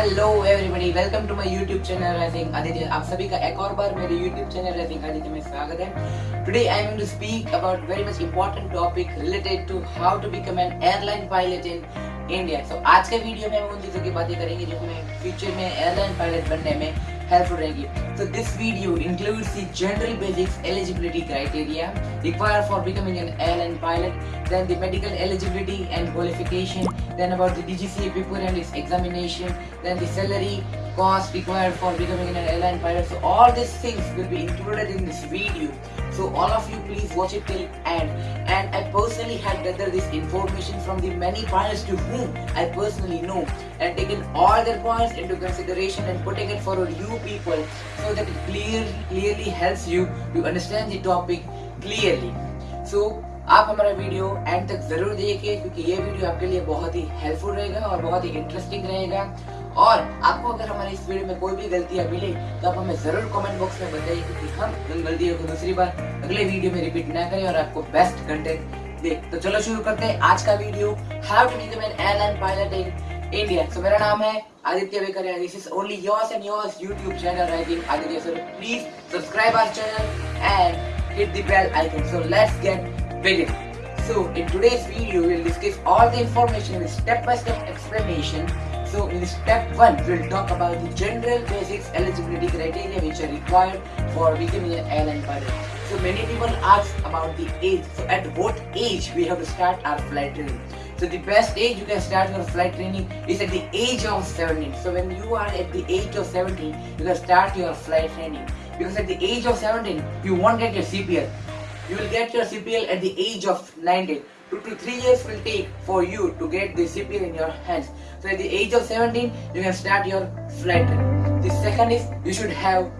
Hello everybody welcome to my YouTube channel raising Aditya आप सभी का एक और बार मेरे यूट्यूब चैनल रैसिंग आदित्य में स्वागत है। Today I am to speak about very much important topic related to how to become an airline pilot in India so आज के वीडियो में हम उन चीज़ों की बातें करेंगे जो हमें फ्यूचर में एयरलाइन पायलट बनने में helpful रहेगी। So, this video includes the general basics eligibility criteria required for becoming an airline pilot, then the medical eligibility and qualification then about the DGCA paper and its examination then the salary cost required for becoming an airline pilot. So all these things will be included in this video. So all of you please watch it till end. And I personally have gathered this information from the many pilots to whom I personally know. And taken all their points into consideration and putting it for you people so that it clearly clearly helps you to understand the topic clearly. So आप हमारा video and तक ज़रूर देखिए, क्योंकि ये video आपके लिए बहुत ही हेल्पफुल रहेगा और बहुत ही इंटरेस्टिंग रहेगा। और आपको अगर हमारे इस वीडियो में कोई भी गलतियाँ मिले तो आप हमें ज़रूर कमेंट बॉक्स में बताइए, क्योंकि हम उन गलतियों को दूसरी बार अगले वीडियो में रिपीट ना करें और आपको बेस्ट कंटेंट दे। तो चलो शुरू करते हैं आज का video how to become an airline pilot in India so मेरा नाम है Aditya Vekaria this is only yours and yours YouTube channel writing Aditya so please subscribe our channel and hit the bell icon so, let's get begin so in today's video we'll discuss all the information with step-by-step explanation. So in step 1 we'll talk about the general basics eligibility criteria which are required for becoming an airline pilot. So many people ask about the age. So at what age we have to start our flight training? So the best age you can start your flight training is at the age of 17 so when you are at the age of 17 you can start your flight training. Because at the age of 17 you won't get your CPL you will get your CPL at the age of 19. 2 to 3 years will take for you to get the CPL in your hands. So at the age of 17, you can start your flight. The second is you should have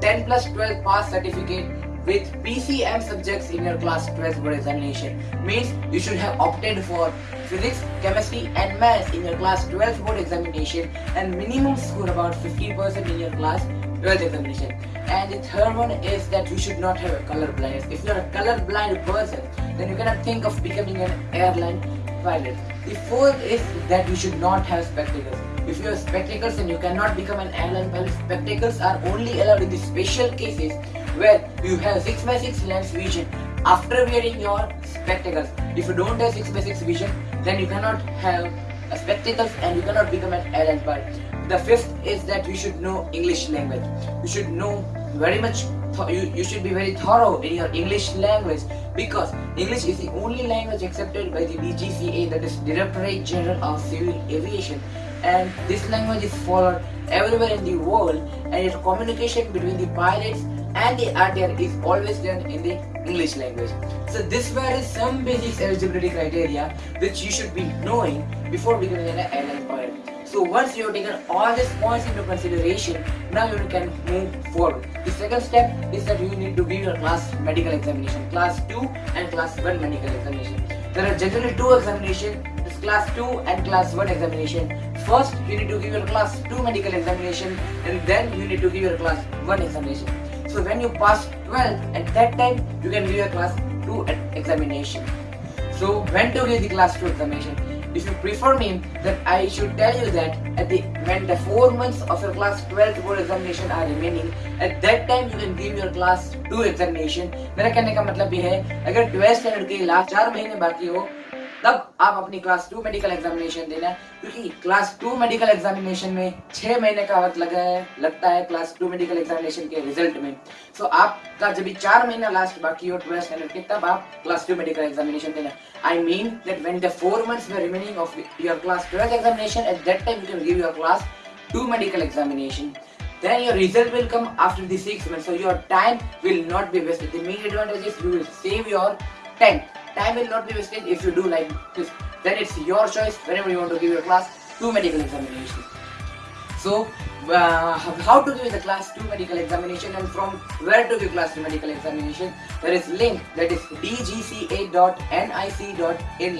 10 plus 12 pass certificate with PCM subjects in your class 12 board examination. Means you should have opted for physics, chemistry and maths in your class 12 board examination and minimum score about 50% in your class 12th examination. And the third one is that you should not have a color blindness. If you're a color blind person, then you cannot think of becoming an airline pilot. The fourth is that you should not have spectacles. If you have spectacles and you cannot become an airline pilot. Spectacles are only allowed in the special cases where you have 6 by 6 lens vision after wearing your spectacles. If you don't have 6 by 6 vision, then you cannot have spectacles and you cannot become an airline pilot. The fifth is that you should know English language. You should know very much, you, you should be very thorough in your English language because English is the only language accepted by the DGCA that is Directorate General of Civil Aviation and this language is followed everywhere in the world and its communication between the pilots and the RTR is always done in the English language. So this were some basic eligibility criteria which you should be knowing before becoming an airline pilot. So once you have taken all these points into consideration, now you can move forward. The second step is that you need to give your class medical examination, class 2 and class 1 medical examination. There are generally two examinations, class 2 and class 1 examination. First, you need to give your class 2 medical examination and then you need to give your class 1 examination. So when you pass 12, at that time, you can give your class 2 examination. So when to give the class 2 examination? If you prefer me, then I should tell you that at the when the 4 months of your class 12 board examination are remaining, at that time you can give your class 2 examination. मेरा कहने का मतलब ये है अगर 12th standard के last चार महीने बाकी हो तब आप अपनी क्लास टू मेडिकल एग्जामिनेशन देना क्योंकि क्लास टू मेडिकल एग्जामिनेशन में छह महीने का वक्त लगा है लगता है क्लास टू मेडिकल एग्जामिनेशन के रिज़ल्ट में। सो so, आपका जब भी चार महीना लास्ट बाकी हो ट्वेल्थ स्टैंडर्ड के तब आप क्लास टू मेडिकल एग्जामिनेशन देना I mean that when the four months remaining of your class twelfth examination at that time you can give your class two medical examination then your result will come after the six months. So your time will not be wasted. The main advantage is you will save your time. Time will not be wasted if you do like this then it's your choice whenever you want to give your class 2 medical examination. So uh, how to give the class 2 medical examination and from where to give class 2 medical examination there is link that is dgca.nic.in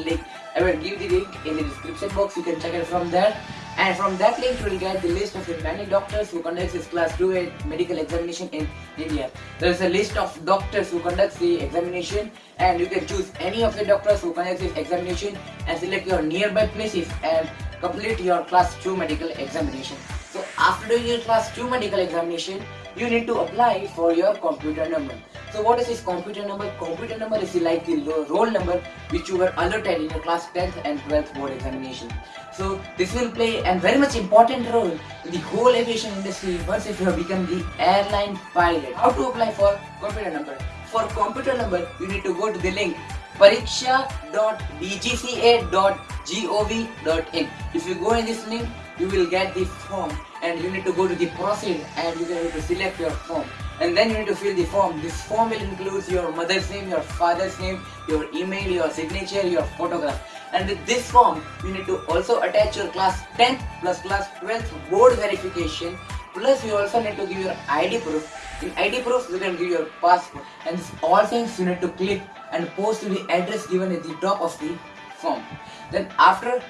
link I will give the link in the description box. You can check it from there and from that link you will get the list of the many doctors who conducts this class 2 medical examination in India. There is a list of doctors who conducts the examination and you can choose any of the doctors who conducts this examination and select your nearby places and complete your class 2 medical examination. So after doing your class 2 medical examination, you need to apply for your computer number. So what is this computer number? Computer number is like the roll number which you were allotted in your class 10th and 12th board examination. So this will play a very much important role in the whole aviation industry once if you have become the airline pilot. How to apply for computer number? For computer number, you need to go to the link pariksha.dgca.gov.in. If you go in this link, you will get the form and you need to go to the proceed and you need to select your form and then you need to fill the form. This form will include your mother's name, your father's name, your email, your signature, your photograph. And with this form, you need to also attach your class 10th plus class 12th board verification. Plus, you also need to give your ID proof. In ID proof, you can give your passport. And all things you need to click and post to the address given at the top of the form. Then after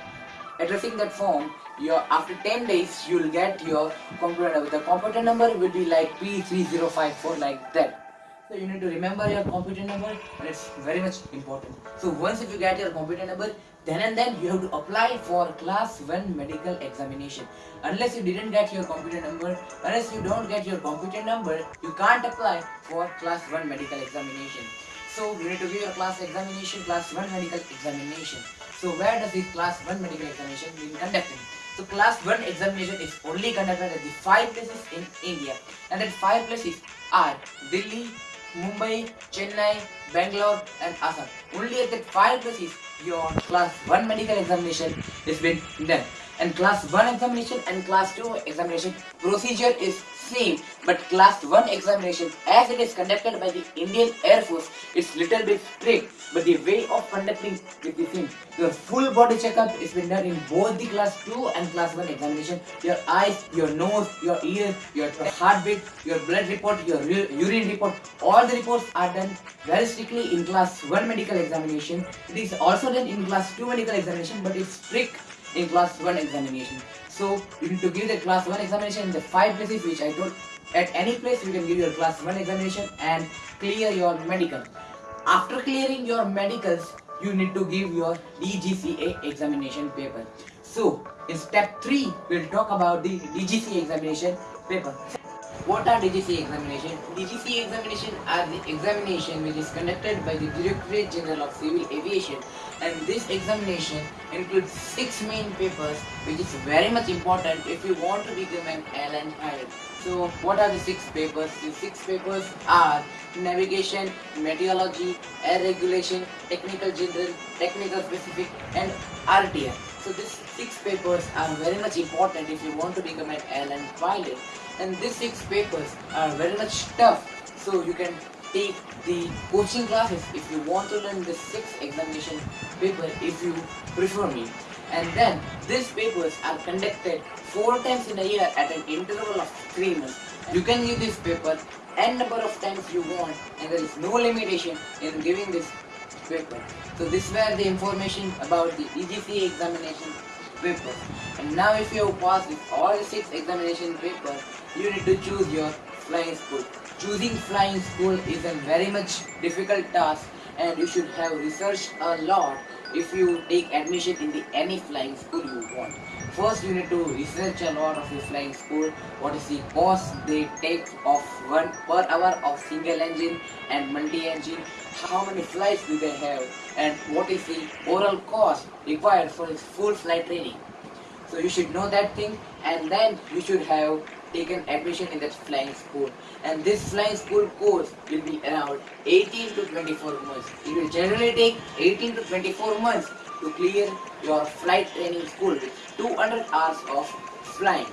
addressing that form, your after 10 days you will get your computer number. The computer number will be like P3054 like that. So you need to remember your computer number and it's very much important. So once if you get your computer number, then and then you have to apply for class 1 medical examination. Unless you didn't get your computer number, unless you don't get your computer number, you can't apply for class 1 medical examination. So you need to give your class examination, class 1 medical examination. So where does this class 1 medical examination be conducted? So class 1 examination is only conducted at the 5 places in India and that 5 places are Delhi, Mumbai, Chennai, Bangalore and Assam. Only at that 5 places your class 1 medical examination is been done. And class 1 examination and class 2 examination procedure is same but class 1 examination as it is conducted by the Indian Air Force it's little bit strict but the way of conducting is the same. Your full body checkup is been done in both the class 2 and class 1 examination. Your eyes, your nose, your ears, your heartbeat, your blood report, your urine report, all the reports are done very strictly in class 1 medical examination. It is also done in class 2 medical examination but it's strict in class 1 examination. So you need to give the class 1 examination in the 5 places which I told. At any place you can give your class 1 examination and clear your medical. After clearing your medicals, you need to give your DGCA examination paper. So in step 3, we'll talk about the DGCA examination paper. What are DGC examination? DGC examination are the examination which is conducted by the Directorate General of Civil Aviation and this examination includes six main papers which is very much important if you want to become an airline pilot. So what are the six papers? The six papers are navigation, meteorology, air regulation, technical general, technical specific and RTR. So these six papers are very much important if you want to become an airline pilot and these six papers are very much tough. So you can take the coaching classes if you want to learn the six examination paper if you prefer me. And then these papers are conducted four times in a year at an interval of three months. You can give this paper n number of times you want and there is no limitation in giving this paper. So this were the information about the DGCA examination paper and now if you passed with all the six examination papers you need to choose your flying school. Choosing flying school is a very much difficult task and you should have researched a lot if you take admission in the any flying school you want. First you need to research a lot of the flying school, what is the cost they take of one per hour of single engine and multi-engine, how many flights do they have and what is the overall cost required for its full flight training. So you should know that thing and then you should have taken admission in that flying school and this flying school course will be around 18 to 24 months. It will generally take 18 to 24 months to clear your flight training school with 200 hours of flying.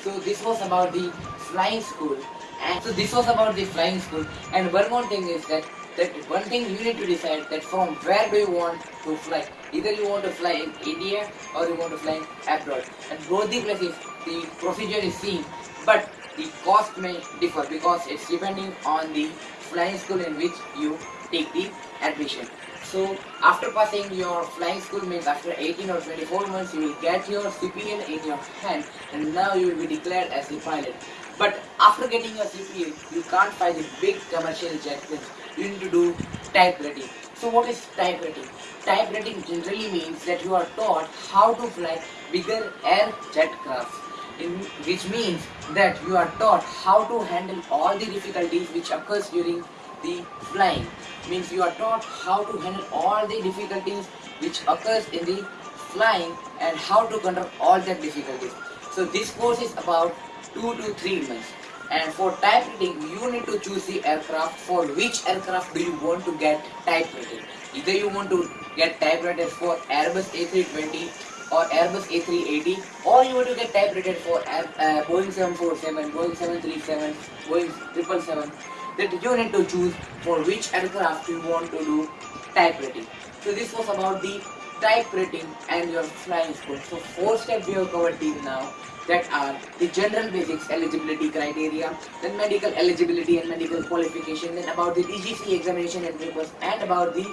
So this was about the flying school and so this was about the flying school and one more thing is that that one thing you need to decide that from where do you want to fly. Either you want to fly in India or you want to fly abroad. And both the places the procedure is same but the cost may differ because it's depending on the flying school in which you take the admission. So after passing your flying school means after 18 or 24 months you will get your CPL in your hand and now you will be declared as a pilot. But after getting your CPL you can't fly the big commercial jet planes. You need to do type rating. So what is type rating? Type rating generally means that you are taught how to fly bigger air jet crafts. In, which means that you are taught how to handle all the difficulties which occurs during the flying. Means you are taught how to handle all the difficulties which occurs in the flying and how to control all that difficulties. So this course is about 2 to 3 months. And for type rating you need to choose the aircraft. For which aircraft do you want to get type rating either you want to get type rated for Airbus A320 or Airbus A380 or you want to get type rated for uh, Boeing 747, Boeing 737, Boeing 777 that you need to choose for which aircraft you want to do type rating. So this was about the type rating and your flying school. So four steps we have covered till now that are the general basics eligibility criteria, then medical eligibility and medical qualification, then about the DGC examination and papers and about the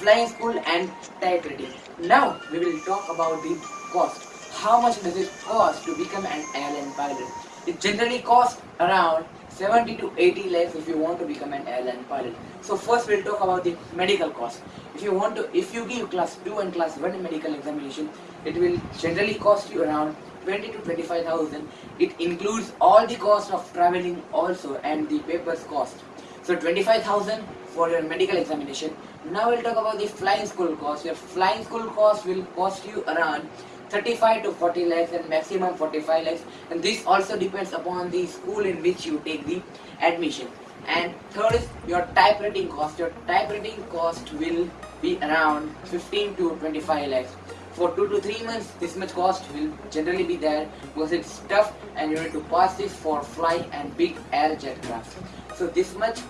flying school and type rating. Now we will talk about the cost. How much does it cost to become an airline pilot? It generally costs around 70 to 80 lakhs if you want to become an airline pilot. So first we'll talk about the medical cost. If you want to, if you give class 2 and class 1 medical examination, it will generally cost you around 20 to 25,000. It includes all the cost of traveling also and the papers cost. So 25,000 for your medical examination. Now we'll talk about the flying school cost. Your flying school cost will cost you around 35 to 40 lakhs and maximum 45 lakhs. And this also depends upon the school in which you take the admission. And third is your type rating cost. Your type rating cost will be around 15 to 25 lakhs. For 2 to 3 months this much cost will generally be there because it's tough and you need to pass this for fly and big air jet craft. So this much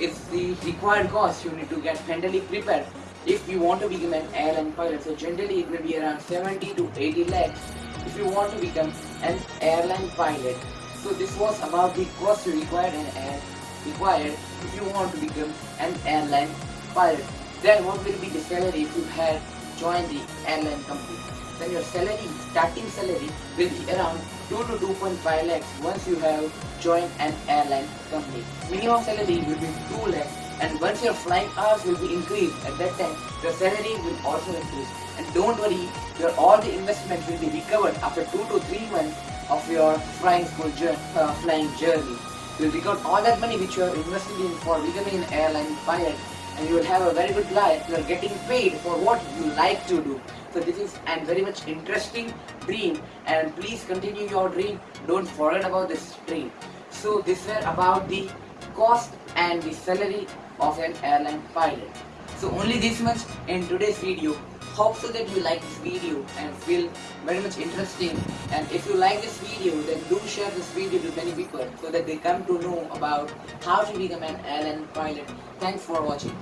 is the required cost you need to get mentally prepared if you want to become an airline pilot. So generally it will be around 70 to 80 lakhs if you want to become an airline pilot. So this was about the cost you required and required if you want to become an airline pilot. Then what will be the salary if you had joined the airline company? Then your salary, starting salary will be around 2 to 2.5 lakhs once you have joined an airline company. Minimum salary will be 2 lakhs and once your flying hours will be increased at that time your salary will also increase. And don't worry your all the investment will be recovered after two to three months of your flying school journey, uh, flying journey. You'll recover all that money which you have invested in for becoming an airline pilot and you will have a very good life. You are getting paid for what you like to do so this is a very much interesting dream and please continue your dream don't forget about this dream so this were about the cost and the salary of an airline pilot. So only this much in today's video. Hope so that you like this video and feel very much interesting and if you like this video then do share this video to many people so that they come to know about how to become an airline pilot. Thanks for watching.